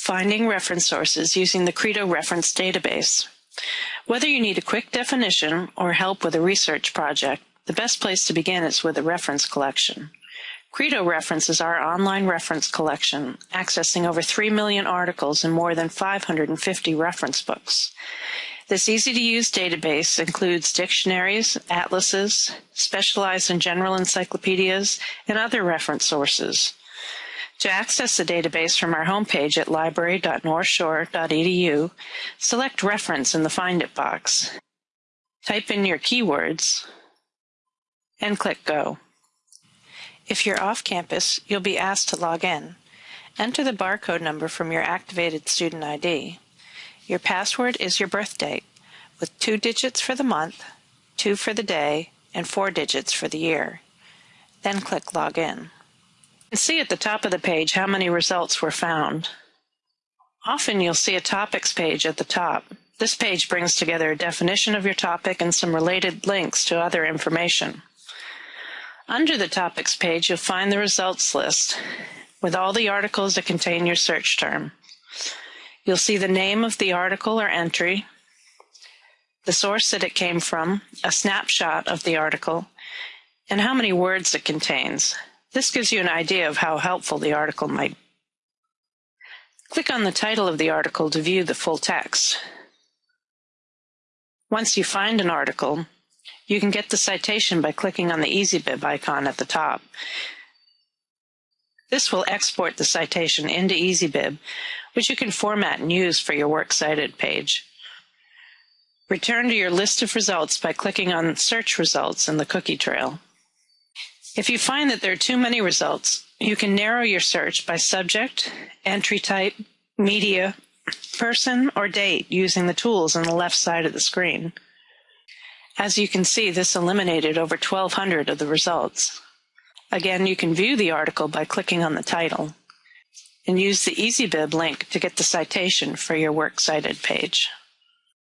Finding reference sources using the Credo reference database. Whether you need a quick definition or help with a research project, the best place to begin is with a reference collection. Credo Reference is our online reference collection, accessing over 3 million articles and more than 550 reference books. This easy-to-use database includes dictionaries, atlases, specialized and general encyclopedias, and other reference sources. To access the database from our homepage at library.northshore.edu, select Reference in the Find It box. Type in your keywords and click Go. If you're off campus, you'll be asked to log in. Enter the barcode number from your activated student ID. Your password is your birth date, with two digits for the month, two for the day, and four digits for the year. Then click Login. Can see at the top of the page how many results were found. Often you'll see a topics page at the top. This page brings together a definition of your topic and some related links to other information. Under the topics page, you'll find the results list with all the articles that contain your search term. You'll see the name of the article or entry, the source that it came from, a snapshot of the article, and how many words it contains. This gives you an idea of how helpful the article might be. Click on the title of the article to view the full text. Once you find an article, you can get the citation by clicking on the EasyBib icon at the top. This will export the citation into EasyBib, which you can format and use for your Works Cited page. Return to your list of results by clicking on Search Results in the cookie trail. If you find that there are too many results, you can narrow your search by subject, entry type, media, person, or date using the tools on the left side of the screen. As you can see, this eliminated over 1,200 of the results. Again, you can view the article by clicking on the title and use the EasyBib link to get the citation for your Works Cited page.